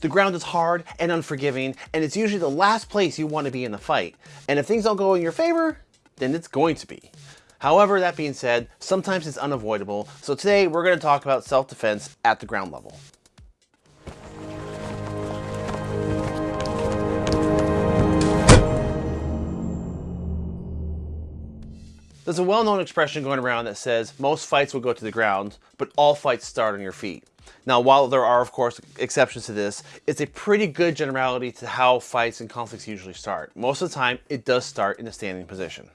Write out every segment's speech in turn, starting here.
The ground is hard and unforgiving, and it's usually the last place you want to be in a fight. And if things don't go in your favor, then it's going to be. However, that being said, sometimes it's unavoidable, so today we're going to talk about self-defense at the ground level. There's a well-known expression going around that says most fights will go to the ground, but all fights start on your feet. Now, while there are, of course, exceptions to this, it's a pretty good generality to how fights and conflicts usually start. Most of the time, it does start in a standing position.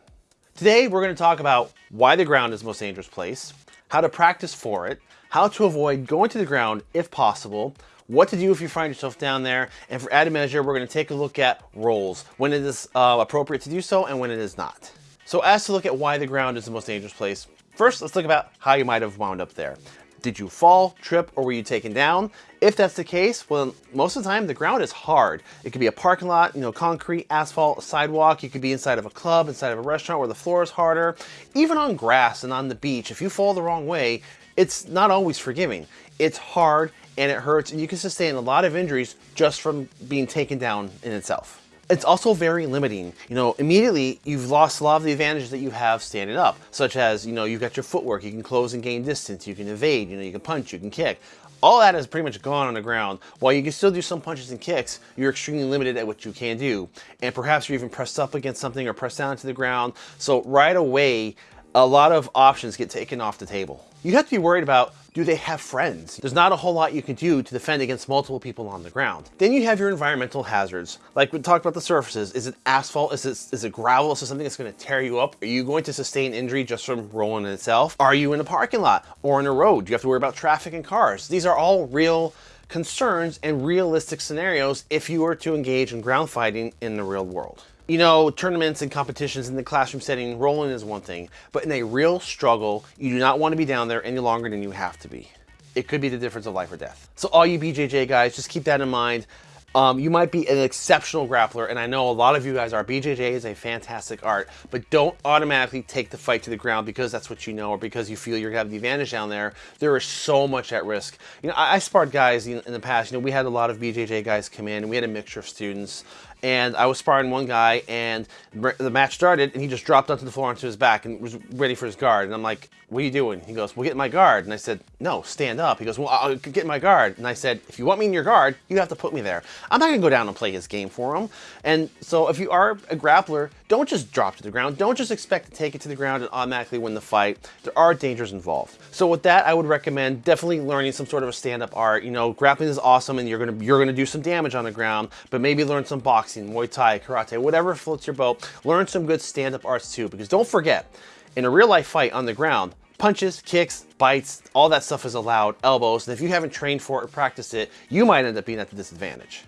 Today, we're going to talk about why the ground is the most dangerous place, how to practice for it, how to avoid going to the ground if possible, what to do if you find yourself down there, and for added measure, we're going to take a look at rolls, when it is uh, appropriate to do so and when it is not. So as to look at why the ground is the most dangerous place, first let's look about how you might have wound up there. Did you fall, trip, or were you taken down? If that's the case, well, most of the time the ground is hard. It could be a parking lot, you know, concrete, asphalt, sidewalk. You could be inside of a club, inside of a restaurant where the floor is harder. Even on grass and on the beach, if you fall the wrong way, it's not always forgiving. It's hard and it hurts and you can sustain a lot of injuries just from being taken down in itself. It's also very limiting. You know, immediately you've lost a lot of the advantages that you have standing up, such as, you know, you've got your footwork, you can close and gain distance, you can evade, you know, you can punch, you can kick. All that is pretty much gone on the ground. While you can still do some punches and kicks, you're extremely limited at what you can do. And perhaps you're even pressed up against something or pressed down to the ground. So right away, a lot of options get taken off the table. You have to be worried about do they have friends? There's not a whole lot you can do to defend against multiple people on the ground. Then you have your environmental hazards. Like we talked about the surfaces. Is it asphalt? Is it, is it gravel? Is it something that's gonna tear you up? Are you going to sustain injury just from rolling in itself? Are you in a parking lot or in a road? Do you have to worry about traffic and cars? These are all real concerns and realistic scenarios if you were to engage in ground fighting in the real world. You know, tournaments and competitions in the classroom setting, rolling is one thing, but in a real struggle, you do not want to be down there any longer than you have to be. It could be the difference of life or death. So all you BJJ guys, just keep that in mind. Um, you might be an exceptional grappler, and I know a lot of you guys are. BJJ is a fantastic art, but don't automatically take the fight to the ground because that's what you know or because you feel you're gonna have the advantage down there. There is so much at risk. You know, I, I sparred guys in, in the past. You know, we had a lot of BJJ guys come in, and we had a mixture of students and I was sparring one guy and the match started and he just dropped onto the floor onto his back and was ready for his guard. And I'm like, what are you doing? He goes, well, get in my guard. And I said, no, stand up. He goes, well, I'll get in my guard. And I said, if you want me in your guard, you have to put me there. I'm not gonna go down and play his game for him. And so if you are a grappler, don't just drop to the ground. Don't just expect to take it to the ground and automatically win the fight. There are dangers involved. So with that, I would recommend definitely learning some sort of a stand-up art. You know, grappling is awesome and you're gonna, you're gonna do some damage on the ground, but maybe learn some boxing Muay Thai, Karate, whatever floats your boat. Learn some good stand-up arts too, because don't forget, in a real life fight on the ground, punches, kicks, bites, all that stuff is allowed, elbows, and if you haven't trained for it or practiced it, you might end up being at the disadvantage.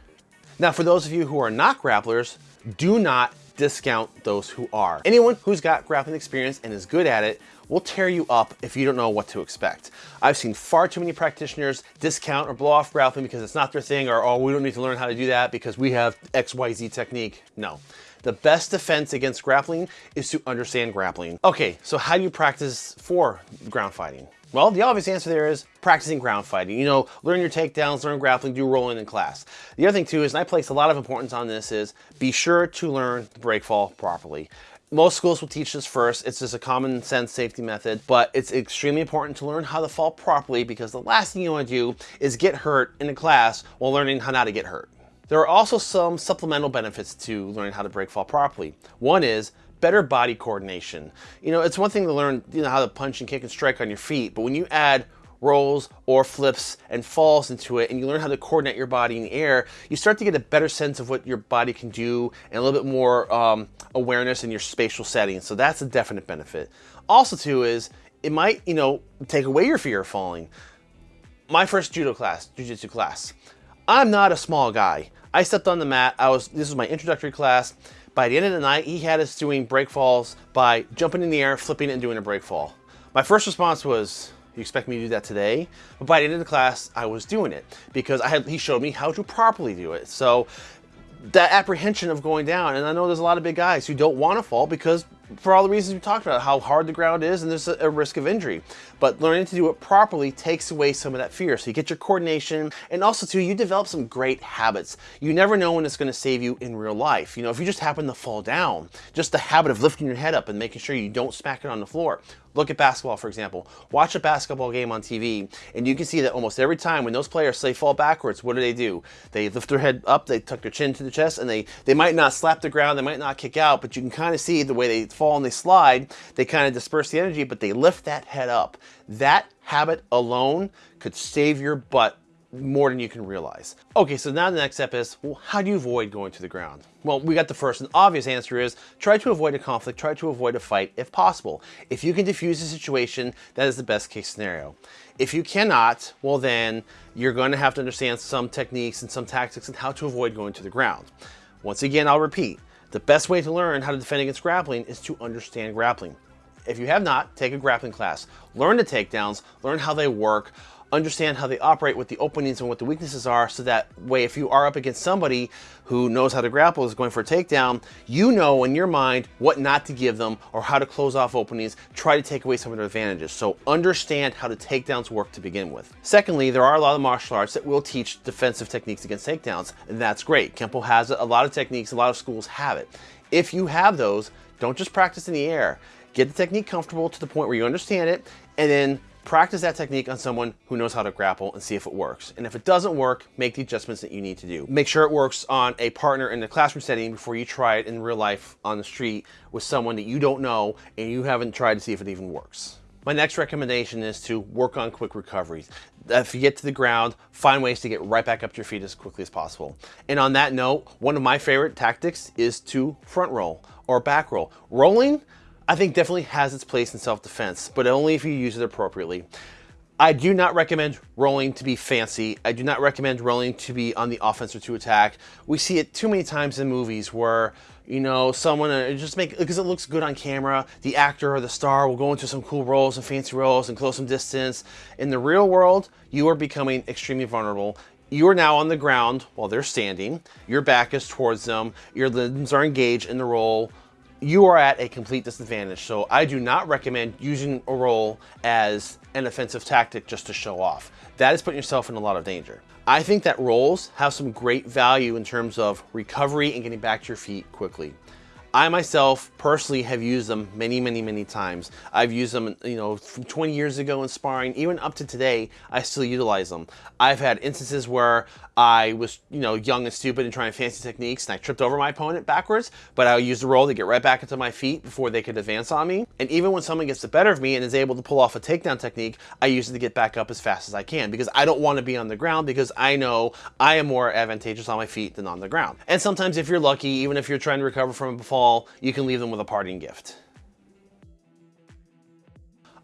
Now, for those of you who are not grapplers, do not discount those who are. Anyone who's got grappling experience and is good at it will tear you up if you don't know what to expect. I've seen far too many practitioners discount or blow off grappling because it's not their thing or, oh, we don't need to learn how to do that because we have XYZ technique. No. The best defense against grappling is to understand grappling. Okay, so how do you practice for ground fighting? Well, the obvious answer there is practicing ground fighting. You know, learn your takedowns, learn grappling, do rolling in class. The other thing too is, and I place a lot of importance on this, is be sure to learn the break fall properly. Most schools will teach this first. It's just a common sense safety method, but it's extremely important to learn how to fall properly because the last thing you want to do is get hurt in a class while learning how not to get hurt. There are also some supplemental benefits to learning how to break fall properly. One is better body coordination. You know, it's one thing to learn you know how to punch and kick and strike on your feet, but when you add rolls or flips and falls into it and you learn how to coordinate your body in the air, you start to get a better sense of what your body can do and a little bit more um, awareness in your spatial setting. So that's a definite benefit. Also too is it might, you know, take away your fear of falling. My first judo class, jujitsu class, I'm not a small guy. I stepped on the mat. I was, this was my introductory class. By the end of the night, he had us doing break falls by jumping in the air, flipping and doing a break fall. My first response was, you expect me to do that today? But by the end of the class, I was doing it because I had, he showed me how to properly do it. So that apprehension of going down, and I know there's a lot of big guys who don't want to fall because for all the reasons we talked about, how hard the ground is and there's a, risk of injury. But learning to do it properly takes away some of that fear. So you get your coordination and also too, you develop some great habits. You never know when it's gonna save you in real life. You know, if you just happen to fall down, just the habit of lifting your head up and making sure you don't smack it on the floor. Look at basketball, for example. Watch a basketball game on TV, and you can see that almost every time when those players say fall backwards, what do they do? They lift their head up, they tuck their chin to the chest, and they, they might not slap the ground, they might not kick out, but you can kind of see the way they fall and they slide, they kind of disperse the energy, but they lift that head up. That habit alone could save your butt more than you can realize. Okay, so now the next step is, well, how do you avoid going to the ground? Well, we got the first and obvious answer is try to avoid a conflict, try to avoid a fight if possible. If you can diffuse the situation, that is the best case scenario. If you cannot, well then you're going to have to understand some techniques and some tactics and how to avoid going to the ground. Once again, I'll repeat, the best way to learn how to defend against grappling is to understand grappling. If you have not, take a grappling class. Learn the takedowns, learn how they work, understand how they operate, what the openings and what the weaknesses are, so that way if you are up against somebody who knows how to grapple, is going for a takedown, you know in your mind what not to give them or how to close off openings, try to take away some of their advantages. So understand how the takedowns work to begin with. Secondly, there are a lot of martial arts that will teach defensive techniques against takedowns, and that's great. Kempo has a lot of techniques, a lot of schools have it. If you have those, don't just practice in the air. Get the technique comfortable to the point where you understand it, and then Practice that technique on someone who knows how to grapple and see if it works. And if it doesn't work, make the adjustments that you need to do. Make sure it works on a partner in the classroom setting before you try it in real life on the street with someone that you don't know and you haven't tried to see if it even works. My next recommendation is to work on quick recoveries. If you get to the ground, find ways to get right back up to your feet as quickly as possible. And on that note, one of my favorite tactics is to front roll or back roll. Rolling, I think definitely has its place in self-defense, but only if you use it appropriately. I do not recommend rolling to be fancy. I do not recommend rolling to be on the offense or to attack. We see it too many times in movies where, you know, someone uh, just make, because it looks good on camera, the actor or the star will go into some cool rolls and fancy rolls and close some distance. In the real world, you are becoming extremely vulnerable. You are now on the ground while they're standing. Your back is towards them. Your limbs are engaged in the roll you are at a complete disadvantage. So I do not recommend using a roll as an offensive tactic just to show off. That is putting yourself in a lot of danger. I think that rolls have some great value in terms of recovery and getting back to your feet quickly. I myself personally have used them many, many, many times. I've used them, you know, from 20 years ago in sparring, even up to today, I still utilize them. I've had instances where I was, you know, young and stupid and trying fancy techniques and I tripped over my opponent backwards, but I used the roll to get right back into my feet before they could advance on me. And even when someone gets the better of me and is able to pull off a takedown technique, I use it to get back up as fast as I can because I don't want to be on the ground because I know I am more advantageous on my feet than on the ground. And sometimes if you're lucky, even if you're trying to recover from a fall, you can leave them with a parting gift.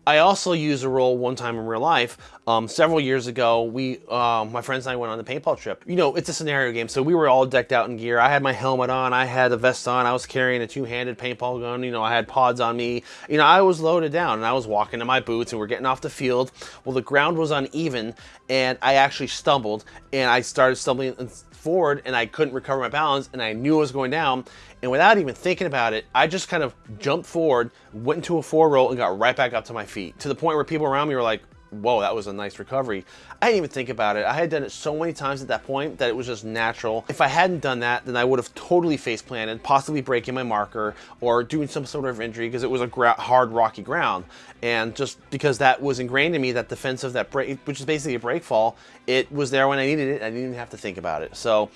I also used a roll one time in real life. Um, several years ago, we, uh, my friends and I went on a paintball trip. You know, it's a scenario game, so we were all decked out in gear. I had my helmet on, I had a vest on, I was carrying a two-handed paintball gun, you know, I had pods on me. You know, I was loaded down, and I was walking in my boots, and we're getting off the field. Well, the ground was uneven, and I actually stumbled, and I started stumbling forward and I couldn't recover my balance and I knew I was going down. And without even thinking about it, I just kind of jumped forward, went into a four roll and got right back up to my feet to the point where people around me were like, whoa, that was a nice recovery. I didn't even think about it. I had done it so many times at that point that it was just natural. If I hadn't done that, then I would have totally face planted, possibly breaking my marker or doing some sort of injury because it was a hard, rocky ground. And just because that was ingrained in me, that defense of that break, which is basically a break fall, it was there when I needed it. I didn't even have to think about it. So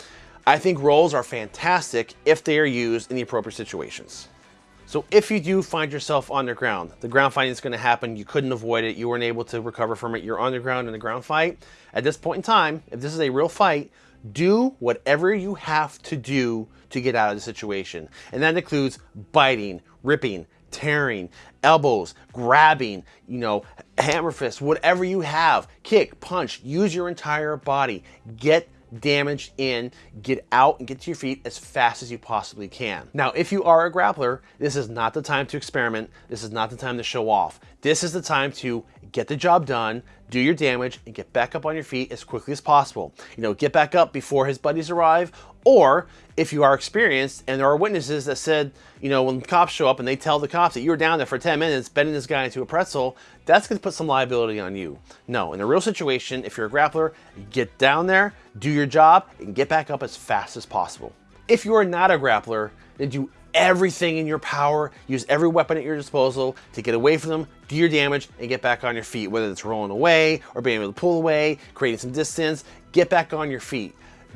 I think rolls are fantastic if they are used in the appropriate situations. So if you do find yourself underground, the ground the ground fighting is going to happen, you couldn't avoid it, you weren't able to recover from it, you're underground in a ground fight. At this point in time, if this is a real fight, do whatever you have to do to get out of the situation. And that includes biting, ripping, tearing, elbows, grabbing, you know, hammer fist, whatever you have, kick, punch, use your entire body. Get damage in, get out and get to your feet as fast as you possibly can. Now, if you are a grappler, this is not the time to experiment. This is not the time to show off. This is the time to get the job done, do your damage, and get back up on your feet as quickly as possible. You know, get back up before his buddies arrive, or if you are experienced and there are witnesses that said, you know, when cops show up and they tell the cops that you were down there for 10 minutes bending this guy into a pretzel, that's gonna put some liability on you. No, in a real situation, if you're a grappler, get down there, do your job, and get back up as fast as possible. If you are not a grappler, then do everything in your power, use every weapon at your disposal to get away from them, do your damage, and get back on your feet, whether it's rolling away or being able to pull away, creating some distance, get back on your feet.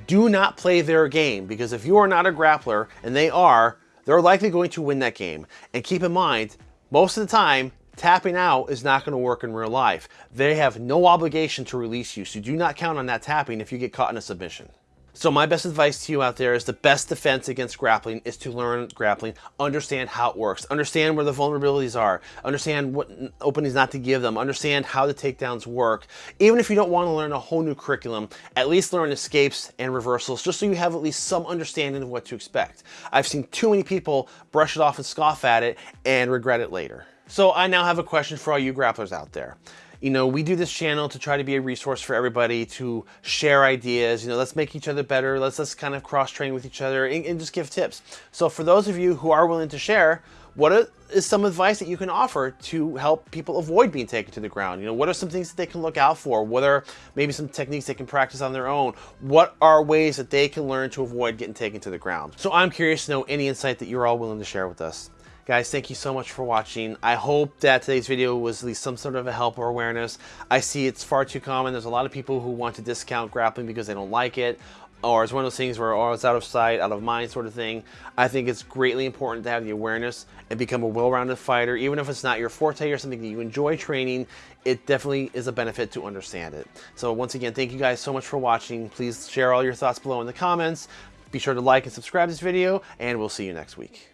Do not play their game because if you are not a grappler and they are, they're likely going to win that game. And keep in mind, most of the time, tapping out is not going to work in real life. They have no obligation to release you, so do not count on that tapping if you get caught in a submission. So my best advice to you out there is the best defense against grappling is to learn grappling, understand how it works, understand where the vulnerabilities are, understand what openings not to give them, understand how the takedowns work. Even if you don't want to learn a whole new curriculum, at least learn escapes and reversals just so you have at least some understanding of what to expect. I've seen too many people brush it off and scoff at it and regret it later. So I now have a question for all you grapplers out there you know, we do this channel to try to be a resource for everybody to share ideas. You know, let's make each other better. Let's let's kind of cross train with each other and, and just give tips. So for those of you who are willing to share, what is some advice that you can offer to help people avoid being taken to the ground? You know, what are some things that they can look out for? What are maybe some techniques they can practice on their own? What are ways that they can learn to avoid getting taken to the ground? So I'm curious to know any insight that you're all willing to share with us. Guys, thank you so much for watching. I hope that today's video was at least some sort of a help or awareness. I see it's far too common. There's a lot of people who want to discount grappling because they don't like it or it's one of those things where oh, it's out of sight, out of mind sort of thing. I think it's greatly important to have the awareness and become a well-rounded fighter. Even if it's not your forte or something that you enjoy training, it definitely is a benefit to understand it. So once again, thank you guys so much for watching. Please share all your thoughts below in the comments. Be sure to like and subscribe to this video, and we'll see you next week.